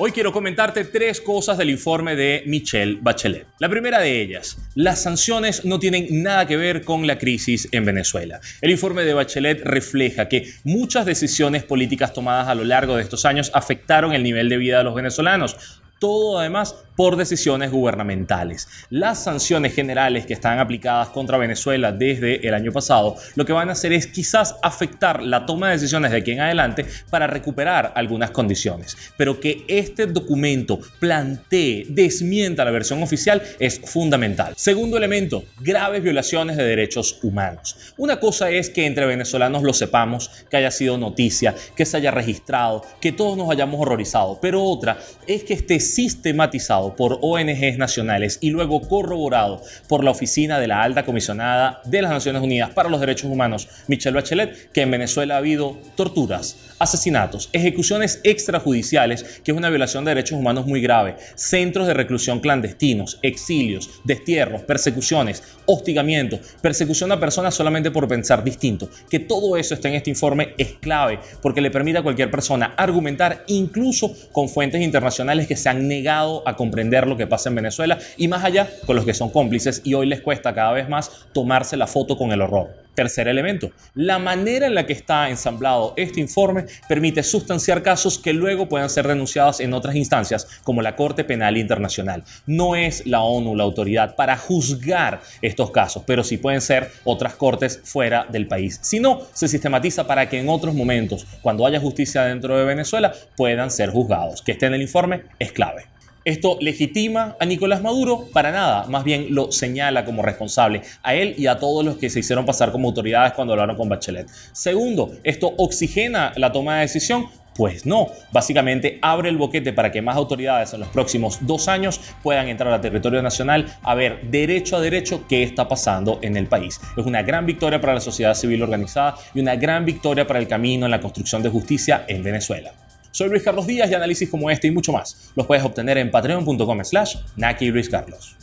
Hoy quiero comentarte tres cosas del informe de Michelle Bachelet. La primera de ellas, las sanciones no tienen nada que ver con la crisis en Venezuela. El informe de Bachelet refleja que muchas decisiones políticas tomadas a lo largo de estos años afectaron el nivel de vida de los venezolanos todo además por decisiones gubernamentales. Las sanciones generales que están aplicadas contra Venezuela desde el año pasado lo que van a hacer es quizás afectar la toma de decisiones de aquí en adelante para recuperar algunas condiciones. Pero que este documento plantee, desmienta la versión oficial es fundamental. Segundo elemento, graves violaciones de derechos humanos. Una cosa es que entre venezolanos lo sepamos, que haya sido noticia, que se haya registrado, que todos nos hayamos horrorizado, pero otra es que esté sistematizado por ONGs nacionales y luego corroborado por la Oficina de la Alta Comisionada de las Naciones Unidas para los Derechos Humanos, Michelle Bachelet, que en Venezuela ha habido torturas, asesinatos, ejecuciones extrajudiciales, que es una violación de derechos humanos muy grave, centros de reclusión clandestinos, exilios, destierros, persecuciones, hostigamiento, persecución a personas solamente por pensar distinto. Que todo eso esté en este informe es clave porque le permite a cualquier persona argumentar incluso con fuentes internacionales que se han negado a comprender lo que pasa en Venezuela y más allá con los que son cómplices y hoy les cuesta cada vez más tomarse la foto con el horror. Tercer elemento, la manera en la que está ensamblado este informe permite sustanciar casos que luego puedan ser denunciados en otras instancias como la Corte Penal Internacional. No es la ONU la autoridad para juzgar estos casos, pero sí pueden ser otras cortes fuera del país. Si no, se sistematiza para que en otros momentos, cuando haya justicia dentro de Venezuela, puedan ser juzgados. Que esté en el informe es clave. ¿Esto legitima a Nicolás Maduro? Para nada, más bien lo señala como responsable a él y a todos los que se hicieron pasar como autoridades cuando hablaron con Bachelet. Segundo, ¿esto oxigena la toma de decisión? Pues no, básicamente abre el boquete para que más autoridades en los próximos dos años puedan entrar a territorio nacional a ver derecho a derecho qué está pasando en el país. Es una gran victoria para la sociedad civil organizada y una gran victoria para el camino en la construcción de justicia en Venezuela. Soy Luis Carlos Díaz y análisis como este y mucho más los puedes obtener en patreon.com slash Naki Luis Carlos.